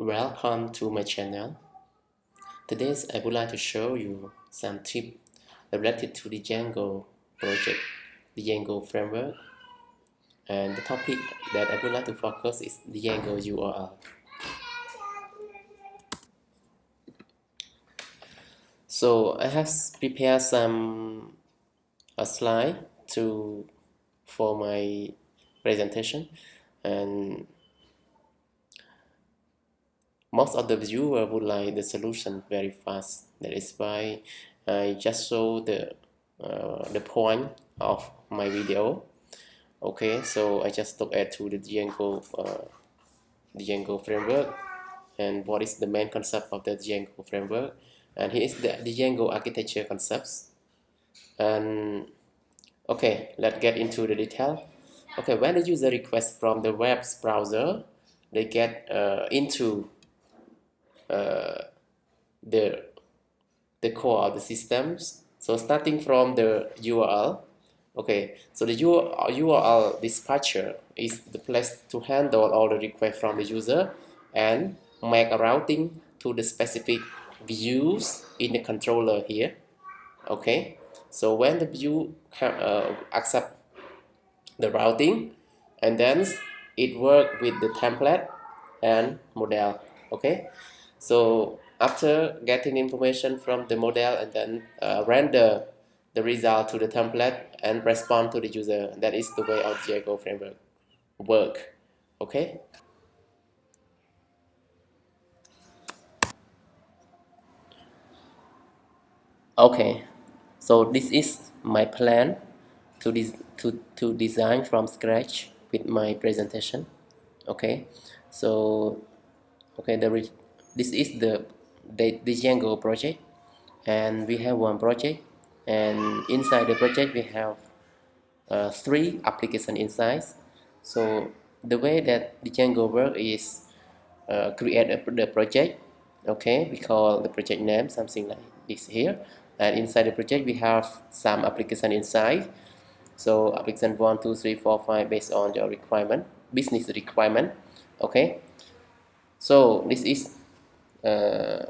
Welcome to my channel. Today I would like to show you some tips related to the Django project, the Django framework. And the topic that I would like to focus is the Django URL. So I have prepared some a slide to for my presentation and most of the viewer would like the solution very fast. That is why I just show the uh, the point of my video. Okay so I just look at to the Django uh, Django framework. And what is the main concept of the Django framework? And here is the, Django architecture concepts. And okay let's get into the detail. Okay when the user requests from the web browser they get uh, into uh, the the core of the systems. So starting from the URL okay so the URL dispatcher is the place to handle all the requests from the user and make a routing to the specific views in the controller here okay? So when the view uh, accept the routing and then it work with the template and model okay so after getting information from the model and then uh, render the result to the template and respond to the user, that is the way our Django framework work. Okay. Okay, so this is my plan to, des to, to design from scratch with my presentation. Okay, so okay, the this is the, the, the Django project. And we have one project. And inside the project we have uh, three application inside so the way that the Django work is uh, create a, the project okay we call the project name something like this here. And inside the project we have some application inside so application one two three four five based on your requirement business requirement okay. So this is uh,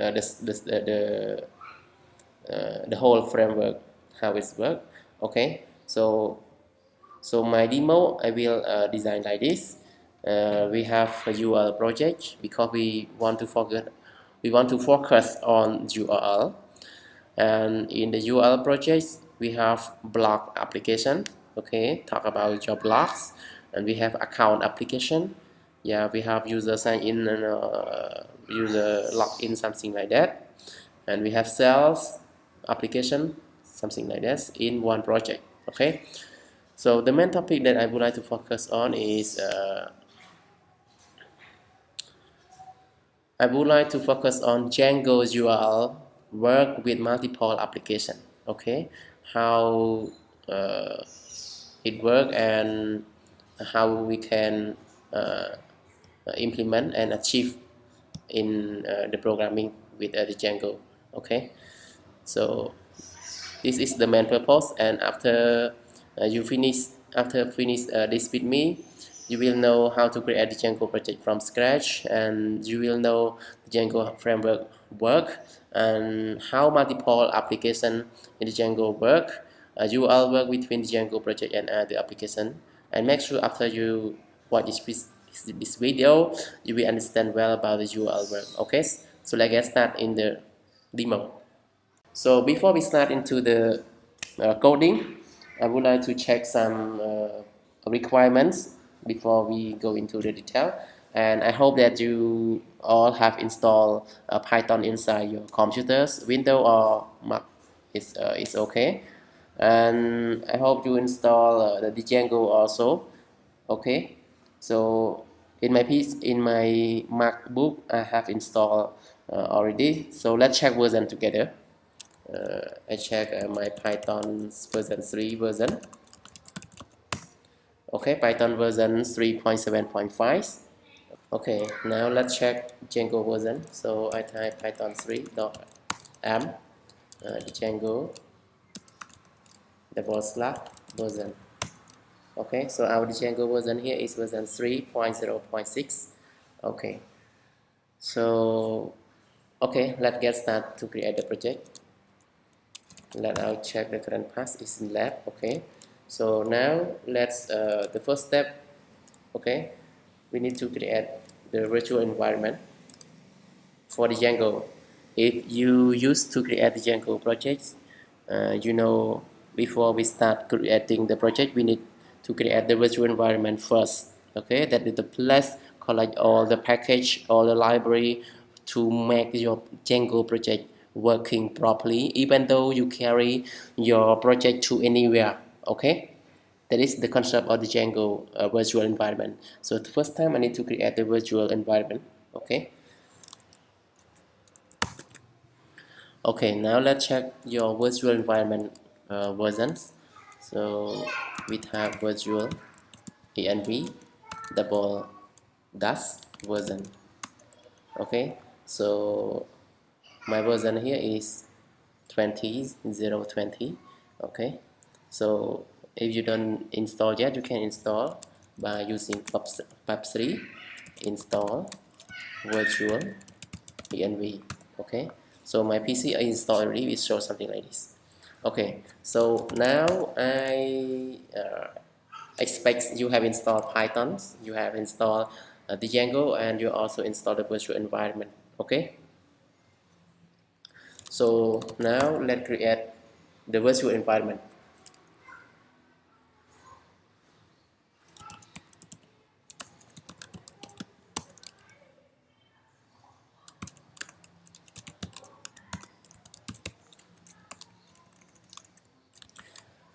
uh, the, the, the, uh, the whole framework how it's work okay? So so my demo I will uh, design like this. Uh, we have a URL project because we want to focus we want to focus on URL and in the URL project we have blog application okay? Talk about your blogs and we have account application yeah we have user sign in and uh, user login something like that. And we have sales application something like this in one project okay? So the main topic that I would like to focus on is uh, I would like to focus on Django's URL work with multiple application okay? How uh, it work and how we can uh, implement and achieve in uh, the programming with uh, the Django okay? So this is the main purpose and after you finish after finish this with me you will know how to create the Django project from scratch and you will know the Django framework work and how multiple application in the Django work. Uh, you all work between the Django project and other application and make sure after you watch this this video you will understand well about the URL work okay? So let's get started in the demo. So before we start into the uh, coding I would like to check some uh, requirements before we go into the detail. And I hope that you all have installed uh, Python inside your computers Windows or Mac is uh, is okay. And I hope you install uh, the Django also okay? So in my piece in my macbook i have installed uh, already. So let's check version together. Uh, i check uh, my python version 3 version. Okay python version 3.7.5 okay now let's check django version. So i type python 3.m uh, django double slash version okay so our Django version here is version 3.0.6 okay. So okay let's get started to create the project. Let us check the current path is in lab okay. So now let's uh, the first step okay. We need to create the virtual environment for the Django. If you used to create the Django projects uh, you know before we start creating the project we need to create the virtual environment first okay? That is the place collect all the package all the library to make your Django project working properly even though you carry your project to anywhere okay? That is the concept of the Django uh, virtual environment. So the first time I need to create the virtual environment okay? Okay now let's check your virtual environment uh, versions. So we have virtual env double dash version okay? So my version here is 20020 okay? So if you don't install yet you can install by using pip3 install virtual env okay? So my PC I installed already it shows something like this okay so now I uh, expect you have installed Python you have installed uh, Django and you also installed the virtual environment okay? So now let's create the virtual environment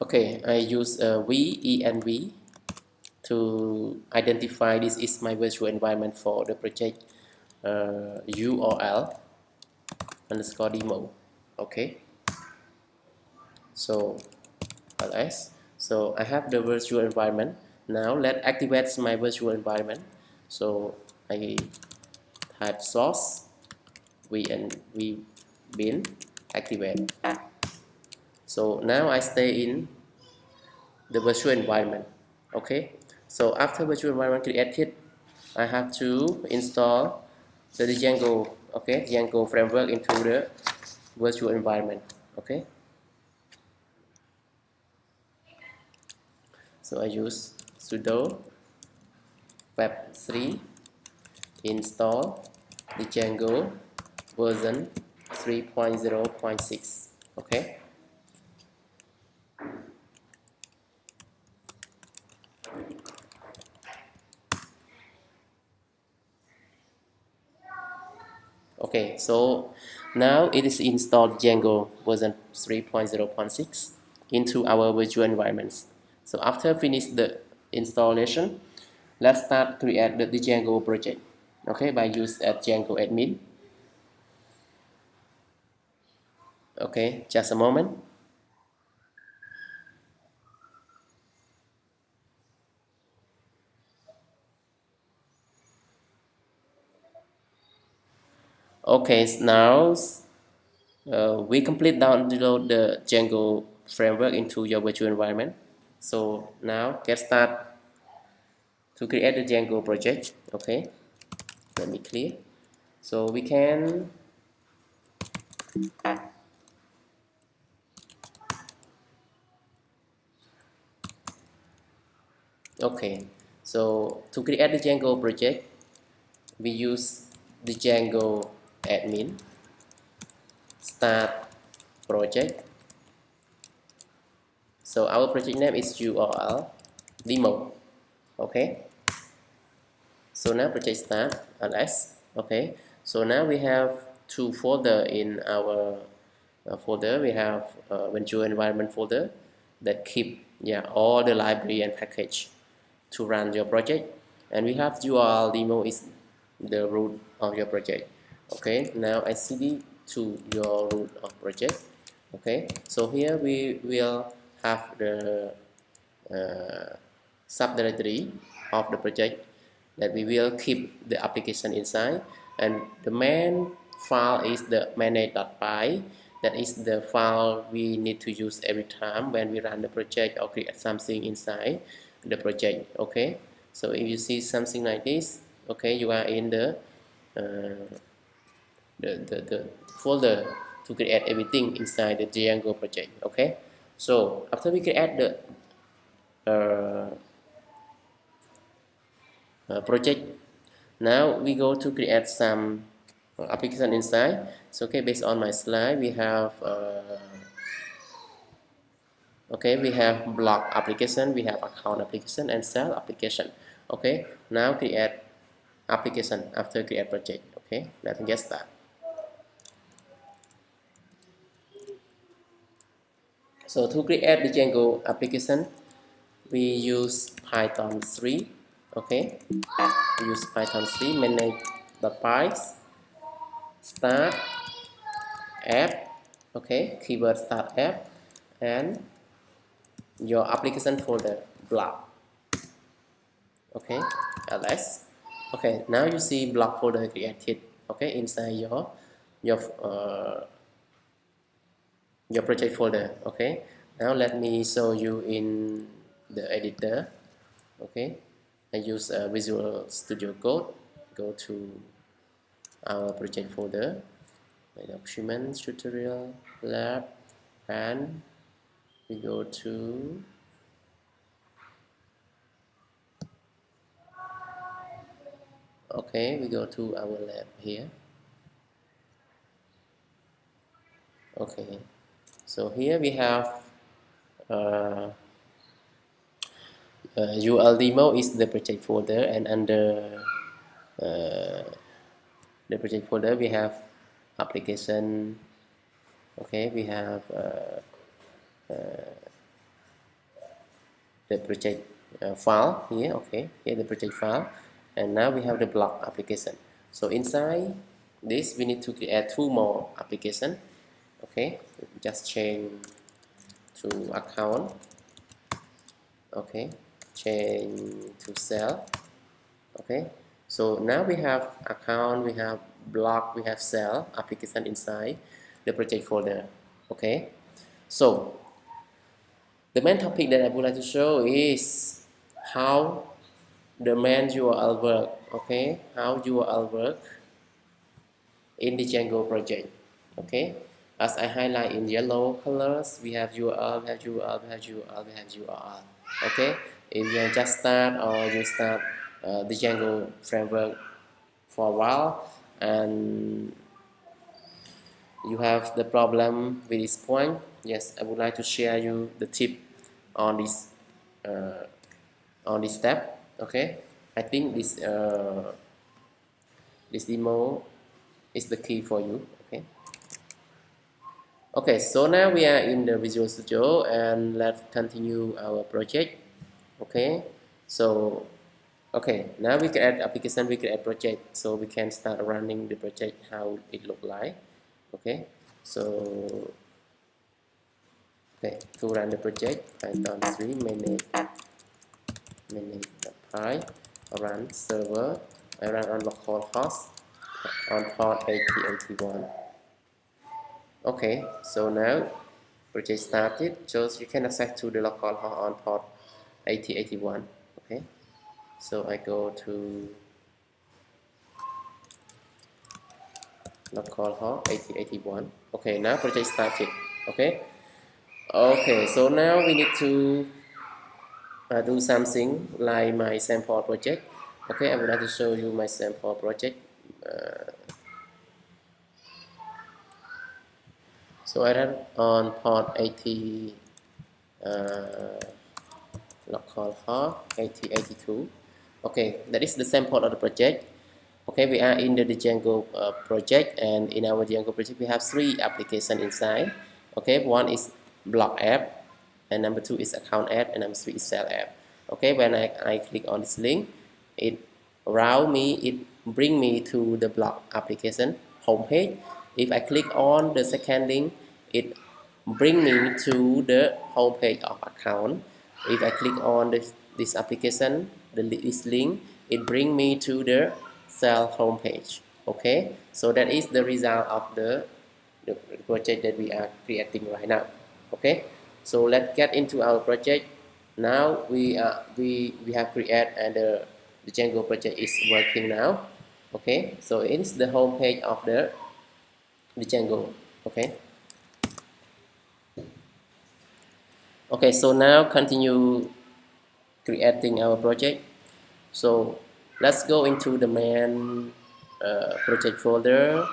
okay I use uh, v to identify this is my virtual environment for the project uh, URL underscore demo. Okay. So ls so I have the virtual environment. Now let activate my virtual environment. So I type source vn bin activate. So now I stay in the virtual environment okay? So after virtual environment created I have to install the Django okay? Django framework into the virtual environment okay? So I use sudo web3 install the Django version 3.0.6 okay okay so now it is installed Django version 3.0.6 into our virtual environments. So after finish the installation let's start create the, the Django project. Okay by use at Django admin. Okay just a moment okay now uh, we complete download the Django framework into your virtual environment. So now get start to create the Django project okay? Let me clear. So we can okay so to create the Django project we use the Django admin start project. So our project name is url demo okay? So now project start ls okay? So now we have two folder in our uh, folder. We have uh, virtual environment folder that keep yeah all the library and package to run your project. And we have url demo is the root of your project okay now I cd to your root of project okay so here we will have the uh, subdirectory of the project that we will keep the application inside. And the main file is the manage.py that is the file we need to use every time when we run the project or create something inside the project okay? So if you see something like this okay you are in the uh, the, the, the folder to create everything inside the Django project okay? So after we create the uh, uh, project now we go to create some application inside. So okay based on my slide we have uh, okay we have blog application we have account application and sell application okay? Now create application after create project okay? Let's get started so to create the Django application we use Python 3 okay? We use Python 3 manage the files start app okay? Keyword start app and your application folder blog okay? Ls okay? Now you see blog folder created okay? Inside your your uh, your project folder okay? Now let me show you in the editor okay? I use Visual Studio Code. Go to our project folder. My documents tutorial lab and we go to okay we go to our lab here. Okay so here we have uh, uh, UL demo is the project folder and under uh, the project folder we have application. Okay we have uh, uh, the project uh, file here. Okay here the project file. And now we have the blog application. So inside this we need to create two more application okay just change to account. Okay change to sell okay so now we have account we have blog we have sell application inside the project folder. Okay so the main topic that I would like to show is how the main URL work okay how URL work in the Django project. Okay as I highlight in yellow colors we have URL we have URL we have URL we have URL okay? If you just start or you start uh, the Django framework for a while and you have the problem with this point yes I would like to share you the tip on this uh, on this step. Okay? I think this uh, this demo is the key for you okay so now we are in the Visual Studio and let's continue our project. Okay so okay now we can add application we can add project. So we can start running the project how it look like. Okay so okay to run the project python 3 manage manage the run server I run on localhost on port 8081 okay so now project started so you can access to the localhost on port 8081 okay? So I go to localhost 8081 okay now project started okay? Okay so now we need to uh, do something like my sample project. Okay I would like to show you my sample project uh, so I run on port 80 uh, localhost 8082 okay that is the same sample of the project. Okay we are in the Django uh, project and in our Django project we have three applications inside. Okay one is blog app and number two is account app and number three is sell app. Okay when I, I click on this link it route me it bring me to the blog application homepage if I click on the second link it bring me to the homepage of account. If I click on this, this application the this link it bring me to the sell homepage okay? So that is the result of the, the project that we are creating right now okay? So let's get into our project. Now we uh, we we have created and the, the Django project is working now okay? So it is the home page of the the Django okay? Okay so now continue creating our project. So let's go into the main uh, project folder.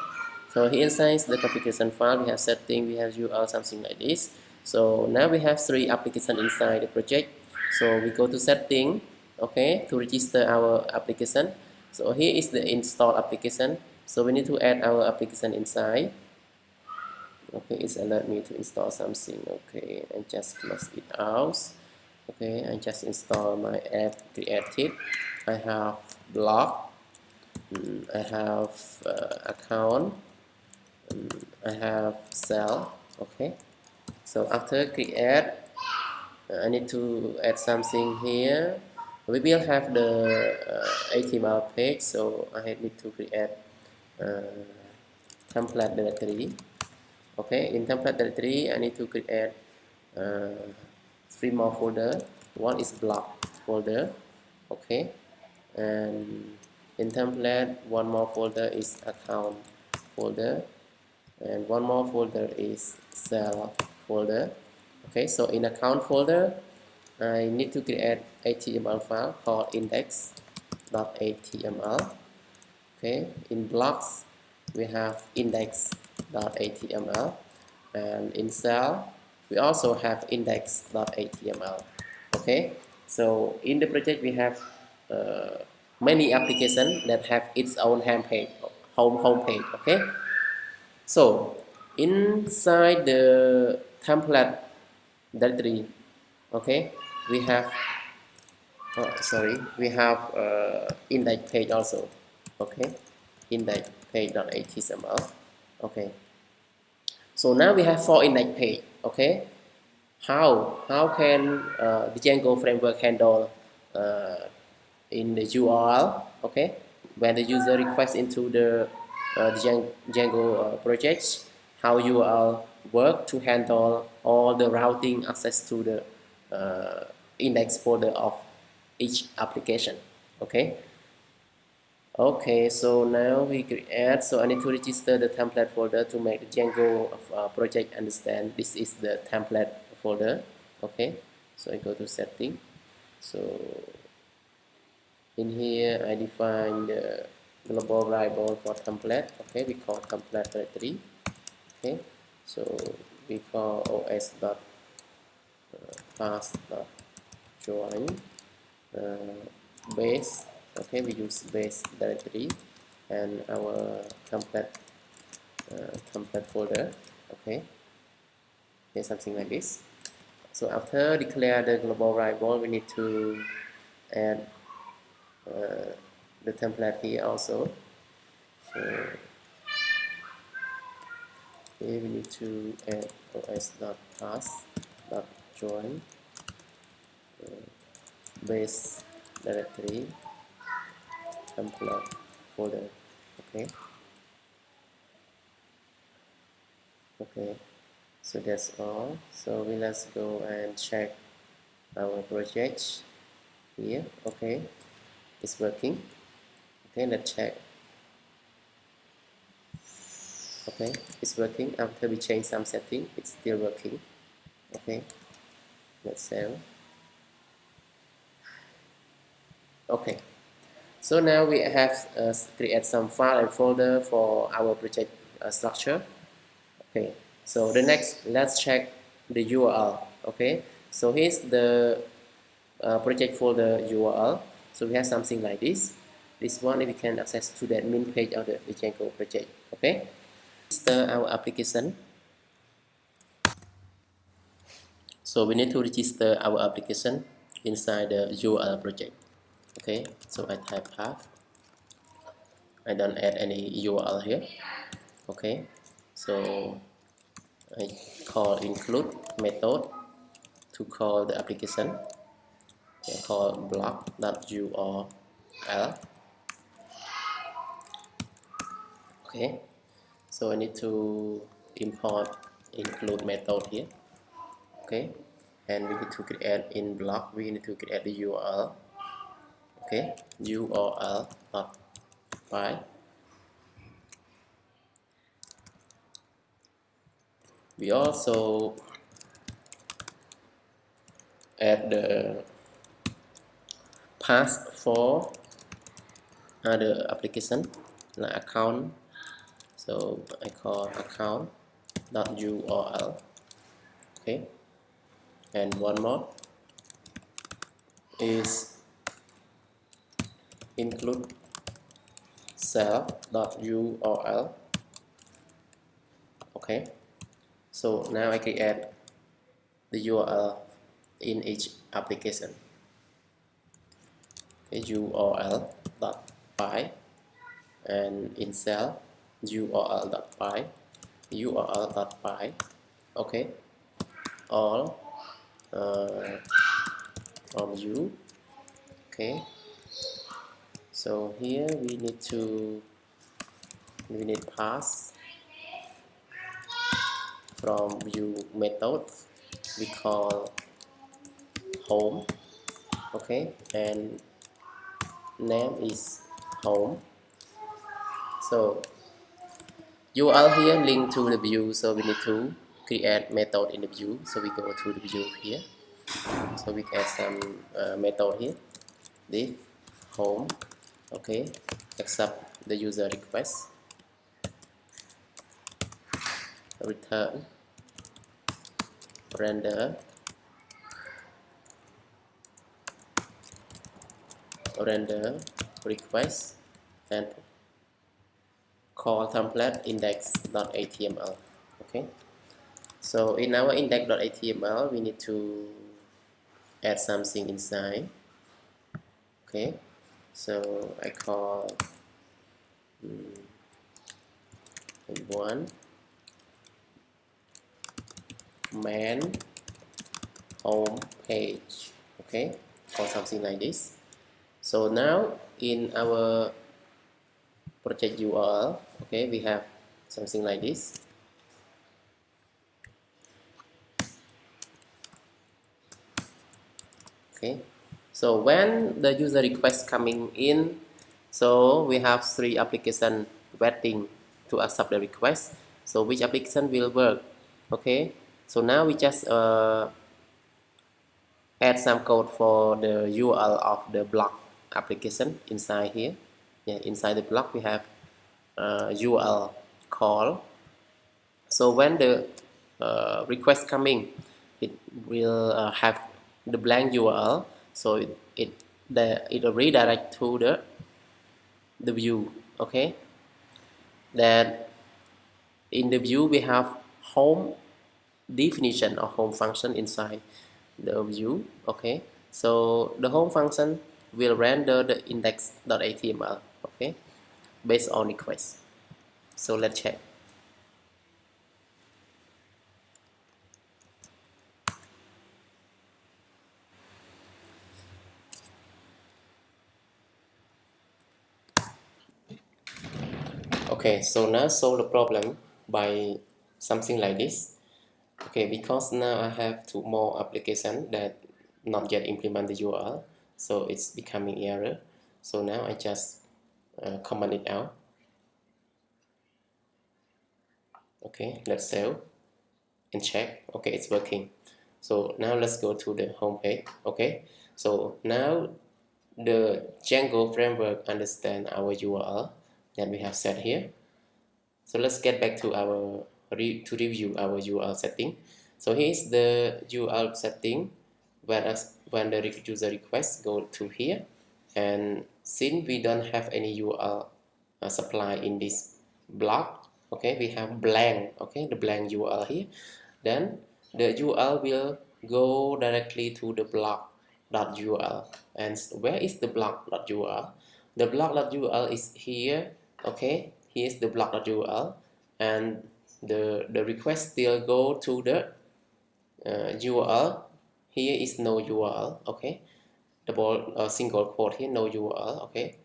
So here inside the configuration file we have setting we have URL something like this. So now we have three applications inside the project. So we go to setting okay to register our application. So here is the install application so we need to add our application inside. Okay it's allowed me to install something. Okay and just close it out. Okay I just install my app created I have blog. Mm, I have uh, account. Mm, I have sell. Okay. So after create uh, I need to add something here. We will have the uh, HTML page so I need to create template directory okay in template directory I need to create uh, three more folder. One is blog folder. Okay and in template one more folder is account folder. And one more folder is sell folder. Okay so in account folder I need to create HTML file called index.html okay in blocks we have index.html and in sell we also have index.html okay? So in the project we have uh, many applications that have its own homepage home homepage okay? So inside the template directory okay we have oh, sorry we have uh, index page also okay index page.html okay. So now we have four index page okay? How how can uh, the Django framework handle uh, in the URL okay? When the user requests into the, uh, Django uh, projects how URL work to handle all the routing access to the uh, index folder of each application okay okay so now we create so I need to register the template folder to make the Django uh, project understand. This is the template folder okay? So I go to setting. So in here I define the global variable for template okay? We call template directory okay? So we call os dot uh, path dot join uh, base okay we use base directory and our template uh, template folder okay? Okay something like this. So after declare the global variable we need to add uh, the template here also. So here we need to add os.path.join uh, base directory template folder okay? Okay so that's all. So we let's go and check our project here okay? It's working. Okay let's check. Okay it's working. After we change some setting it's still working. Okay let's save okay so now we have uh, create some file and folder for our project uh, structure. Okay so the next let's check the URL okay? So here's the uh, project folder URL so we have something like this. This one we can access to the main page of the Django project okay? Register our application. So we need to register our application inside the URL project okay so I type path I don't add any URL here okay. So I call include method to call the application. I call blog.url okay so I need to import include method here okay. And we need to create in block we need to create the URL okay URL dot uh, py we also add the path for other application like account. So I call account dot URL okay. And one more is include sell dot URL okay. So now I can add the URL in each application. Okay, URL dot py and in sell url dot py url dot py. Okay. All uh, from you. Okay so here we need to we need pass from view method we call home okay? And name is home. So URL here link to the view. So we need to create method in the view. So we go to the view here. So we add some uh, method here. This home okay accept the user request. Return. Render. Render request. And call template index.html okay. So in our index.html we need to add something inside. Okay so I call um, one. Man home page okay? Or something like this. So now in our project URL okay we have something like this. Okay so when the user request coming in so we have three application waiting to accept the request. So which application will work? Okay so now we just uh, add some code for the URL of the blog application inside here. Yeah, inside the block we have uh, URL call. So when the uh, request coming it will uh, have the blank URL so it, the it will redirect to the the view okay? Then in the view we have home definition of home function inside the view okay? So the home function will render the index.html okay? Based on request. So let's check okay so now solve the problem by something like this. Okay because now I have two more application that not yet implement the URL so it's becoming error. So now I just uh, comment it out. Okay let's save and check. Okay it's working. So now let's go to the home page okay so now the Django framework understand our URL that we have set here. So let's get back to our re to review our URL setting. So here's the URL setting whereas when the user request go to here. And since we don't have any URL uh, supply in this block okay we have blank okay the blank URL here then the URL will go directly to the blog.url and where is the blog.url the blog.url is here okay here's the block block.url and the the request still go to the uh, URL here is no URL okay? Double uh, single quote here no URL okay?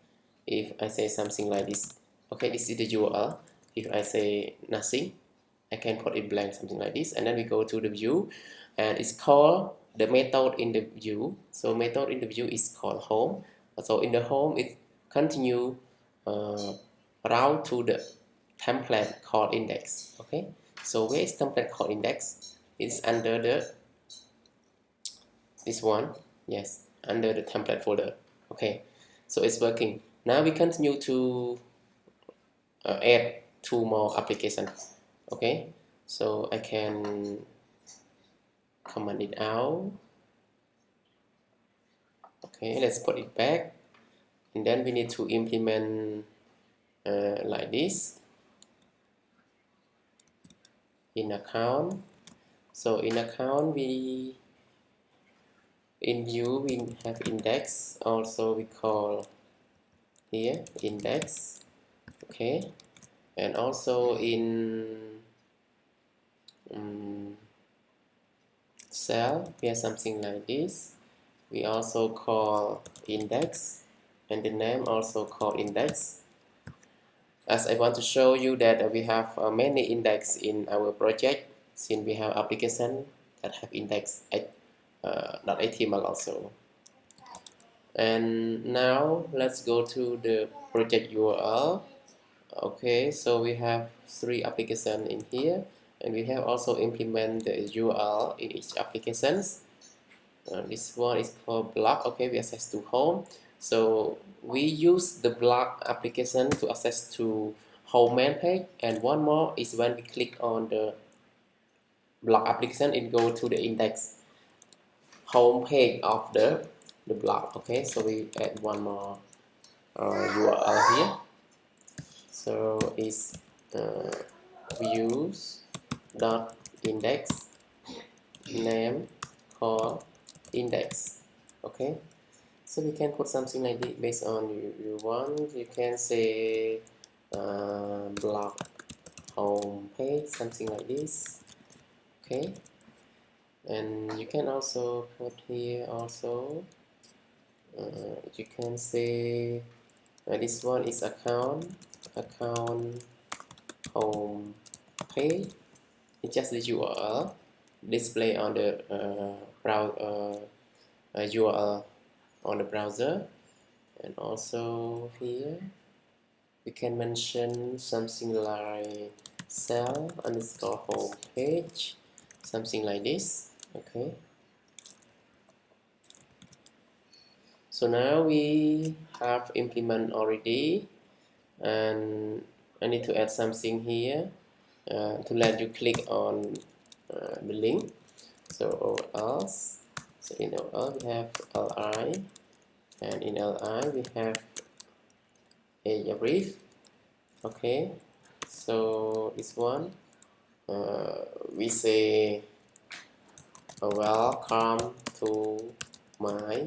If I say something like this okay this is the URL if I say nothing I can put it blank something like this. And then we go to the view and it's called the method in the view. So method in the view is called home. So in the home it continue uh, route to the template called index okay? So where is template called index it's under the this one yes under the template folder okay? So it's working. Now we continue to uh, add two more applications okay? So I can comment it out. Okay let's put it back. And then we need to implement uh, like this in account. So in account we in view we have index. Also we call here index. Okay. And also in um, cell we have something like this. We also call index. And the name also called index as I want to show you that we have uh, many index in our project since we have application that have index at, uh, .html also. And now let's go to the project URL okay so we have three applications in here and we have also implement the URL in each applications. Uh, this one is called blog okay we access to home so we use the blog application to access to home main page and one more is when we click on the blog application it go to the index home page of the the blog okay? So we add one more uh, URL here. So it's uh, views dot index name called index okay so we can put something like this based on you, you want. You can say uh, blog home page something like this. Okay. And you can also put here also uh, you can say uh, this one is account account home page. It's just the URL display on the uh, browser uh, URL on the browser. And also here we can mention something like sell underscore home page something like this okay? So now we have implement already and I need to add something here uh, to let you click on uh, the link. So else so in OL we have li and in li we have a href. Okay so this one uh, we say welcome to my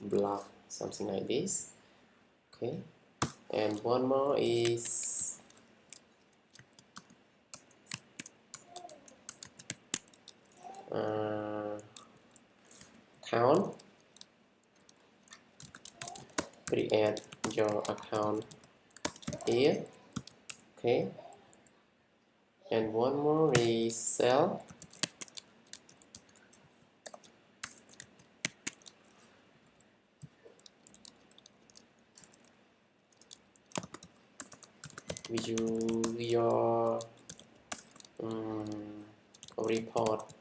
blog something like this. Okay and one more is uh, account. Create your account here. Okay. And one more is sell view your um, report.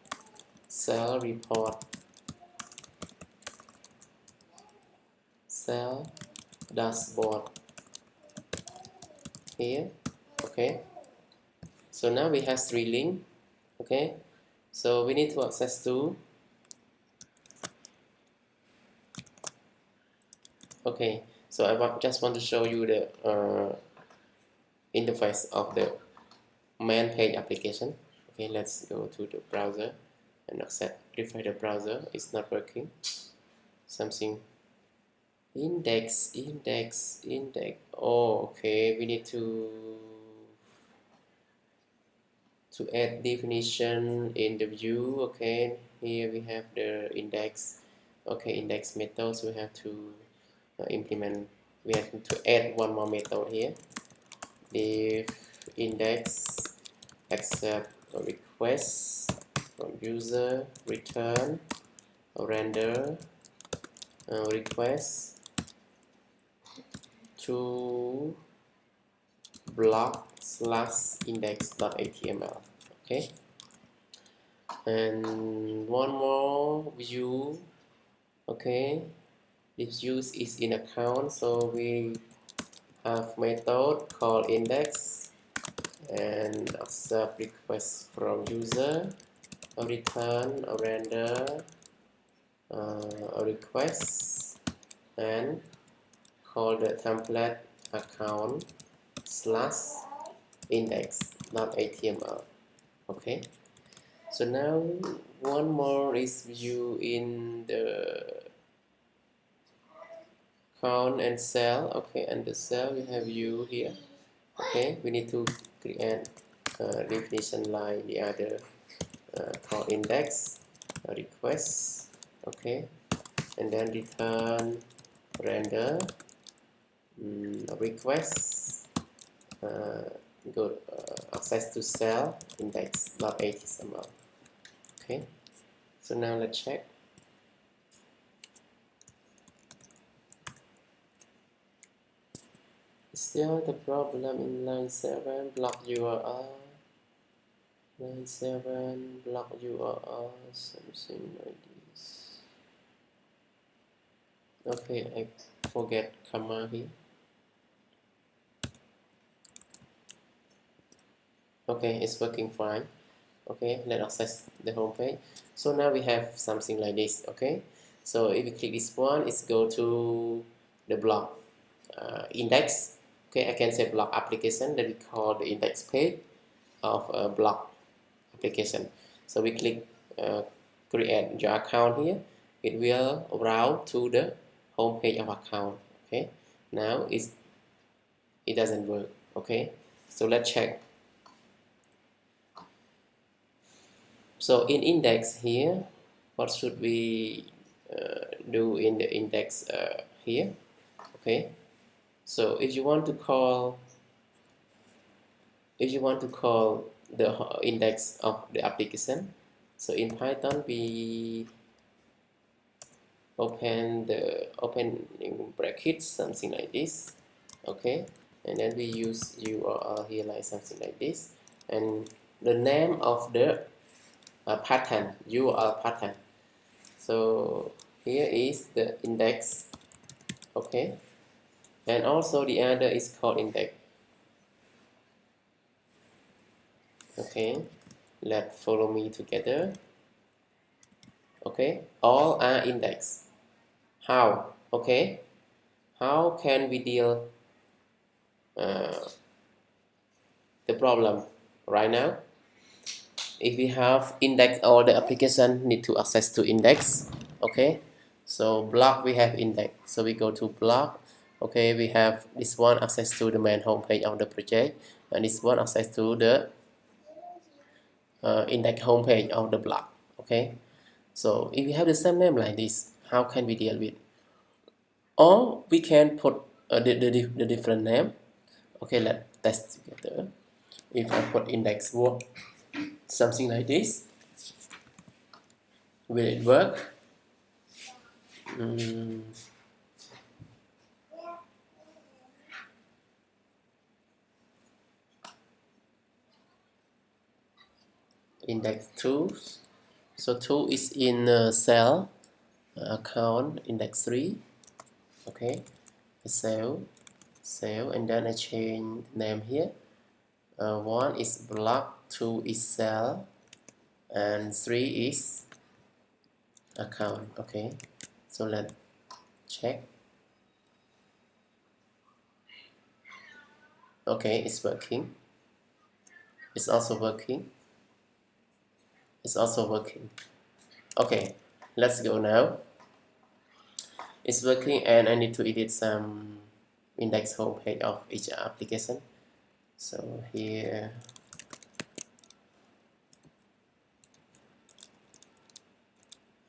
Cell report cell dashboard here okay? So now we have three link okay? So we need to access to okay? So I just want to show you the uh, interface of the main page application. Okay let's go to the browser and accept. Refresh the browser it's not working something index index index. Oh okay. We need to to add definition in the view. Okay. Here we have the index. Okay index methods we have to uh, implement we have to add one more method here. If index accept a request from user return render uh, request to blog slash index.html okay? And one more view okay? This view is in account so we have method called index and accept request from user a return a render uh, a request and call the template account slash index.html okay? So now one more is view in the count and sell okay? And the sell we have view here okay? We need to create a definition like the other uh, call index request okay? And then return render um, request uh, go uh, access to sell index.html okay so now let's check. Still the problem in line 7 blog URL line 7 blog URL something like this. Okay I forget comma here okay it's working fine. Okay let's access the home page. So now we have something like this okay? So if you click this one it's go to the blog uh, index. Okay I can say blog application. That we call the index page of a blog application. So we click uh, create your account here. It will route to the home page of account okay? Now it's it doesn't work okay? So let's check so in index here what should we uh, do in the index uh, here? Okay. So if you want to call if you want to call the index of the application so in Python we open the opening brackets something like this. Okay. And then we use URL here like something like this. And the name of the uh, pattern URL pattern so here is the index. Okay. And also the other is called index. Okay. Let follow me together. Okay. All are index. How? Okay. How can we deal uh, the problem right now if we have index all the application need to access to index okay? So blog we have index. So we go to blog okay? We have this one access to the main home page of the project and this one access to the uh, index home page of the blog okay? So if we have the same name like this how can we deal with? Or we can put uh, the, the, the different name. Okay let's test together. If I put index work something like this. Will it work? Mm. index 2 so 2 is in sell uh, account index 3 okay. Sell sell and then I change name here. Uh, 1 is blog 2 is sell and 3 is account okay? So let's check. Okay it's working. It's also working. It's also working. Okay let's go now. It's working and I need to edit some index homepage of each application. So here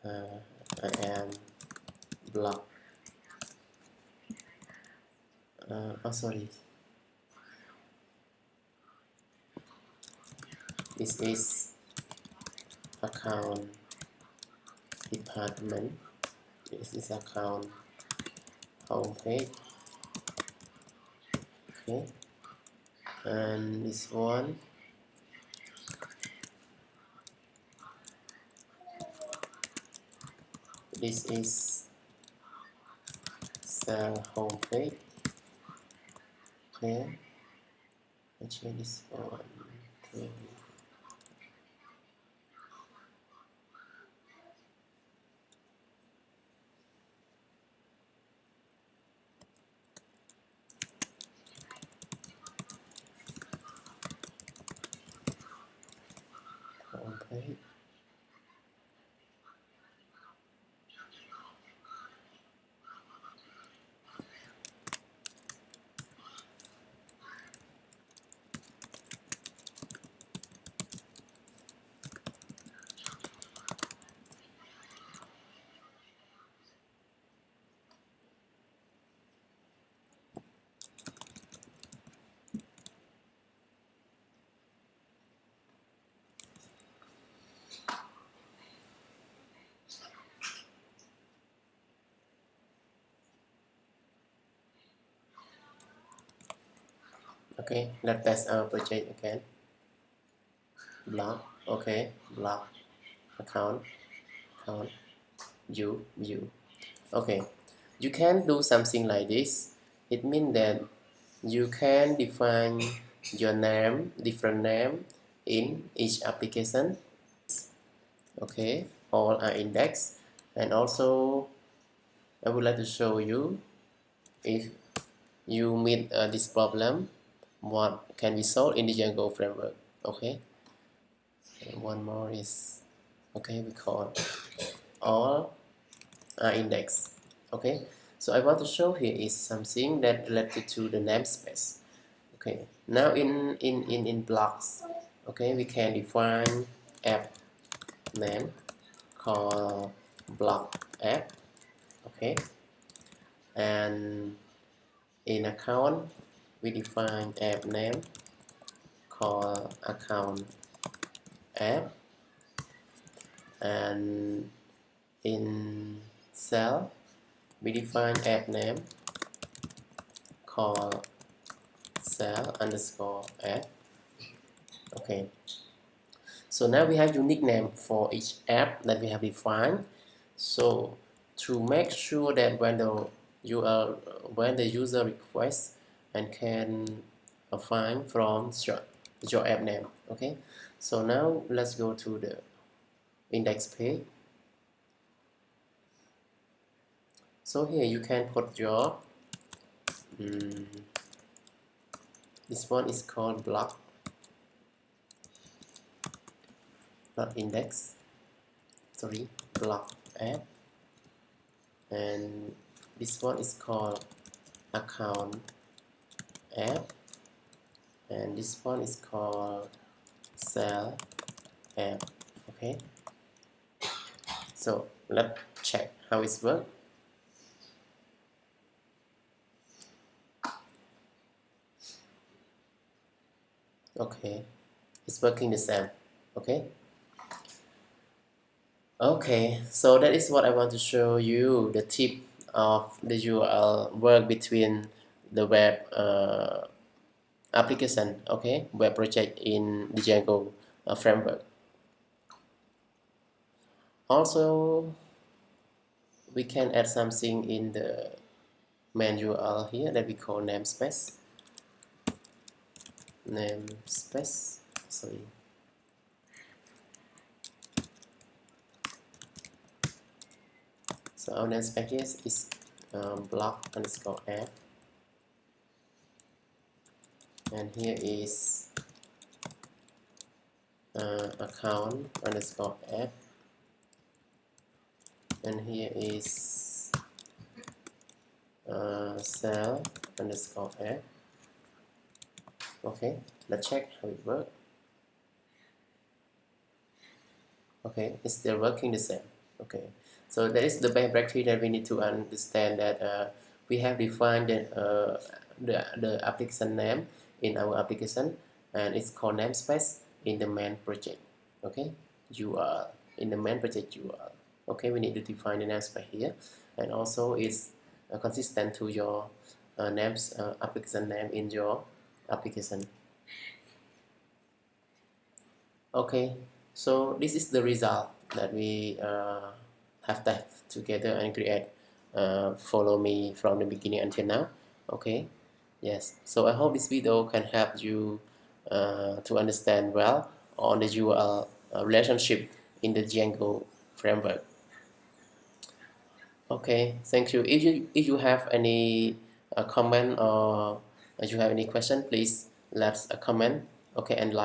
uh, I am blog uh, oh sorry. This is account department. This is account homepage. Okay. And this one this is the homepage okay. I change this one okay homepage okay let's test our purchase again. Blog okay blog account account view view. Okay you can do something like this. It means that you can define your name different name in each application. Okay all are indexed. And also I would like to show you if you meet uh, this problem what can be solved in the Django framework. Okay. And one more is okay we call all index okay. So I want to show here is something that related to the namespace. Okay. Now in in in in blogs okay we can define app name call blog app. Okay. And in account we define app name call account app and in sell we define app name call sell underscore app. Okay. So now we have unique name for each app that we have defined. So to make sure that when the you are when the user requests and can uh, find from your, your app name okay? So now let's go to the index page. So here you can put your um, this one is called blog not index sorry blog app. And this one is called account app and this one is called sell app okay? So let's check how it's work. Okay it's working the same okay? Okay so that is what I want to show you the tip of the URL work between the web uh, application okay? Web project in the Django uh, framework. Also we can add something in the main URL here that we call namespace. Namespace sorry. So our namespace is um, blog underscore app and here is uh, account underscore app. And here is uh, sell underscore app. Okay let's check how it works. Okay it's still working the same. Okay so that is the practice that we need to understand that uh, we have defined the, uh, the, the application name in our application and it's called namespace in the main project okay? URL in the main project URL okay? We need to define the namespace here and also it's uh, consistent to your uh, names uh, application name in your application. Okay so this is the result that we uh, have typed together and create uh, follow me from the beginning until now okay yes. So I hope this video can help you uh, to understand well on the URL uh, relationship in the Django framework. Okay. Thank you. If you if you have any uh, comment or if you have any question please let a comment. Okay and like